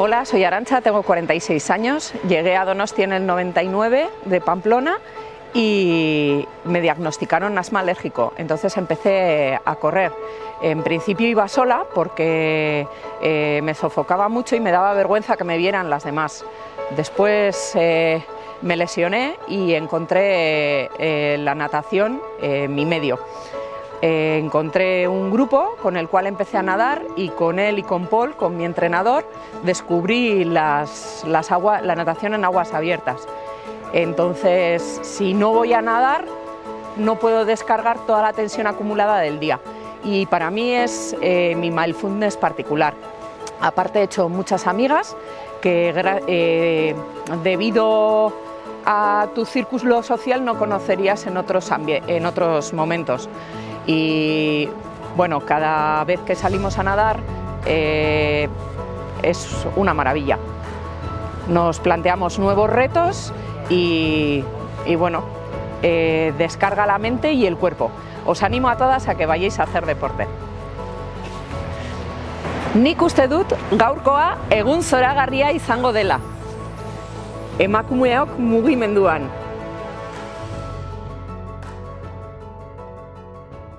Hola, soy Arancha, tengo 46 años, llegué a Donostia en el 99 de Pamplona y me diagnosticaron asma alérgico, entonces empecé a correr. En principio iba sola porque eh, me sofocaba mucho y me daba vergüenza que me vieran las demás. Después eh, me lesioné y encontré eh, la natación mi medio. Encontré un grupo con el cual empecé a nadar y con él y con Paul, con mi entrenador, descubrí las, las la natación en aguas abiertas. Entonces, si no voy a nadar, no puedo descargar toda la tensión acumulada del día. Y para mí es eh, mi mindfulness particular. Aparte he hecho muchas amigas que eh, debido a tu círculo social no conocerías en otros, en otros momentos. Y bueno, cada vez que salimos a nadar eh, es una maravilla. Nos planteamos nuevos retos y, bueno, eh, descarga la mente y el cuerpo. Os animo a todas a que vayáis a hacer deporte. Nik uste dut gaurkoa egun zoragarria izango dela. Emakumeok mugimenduan,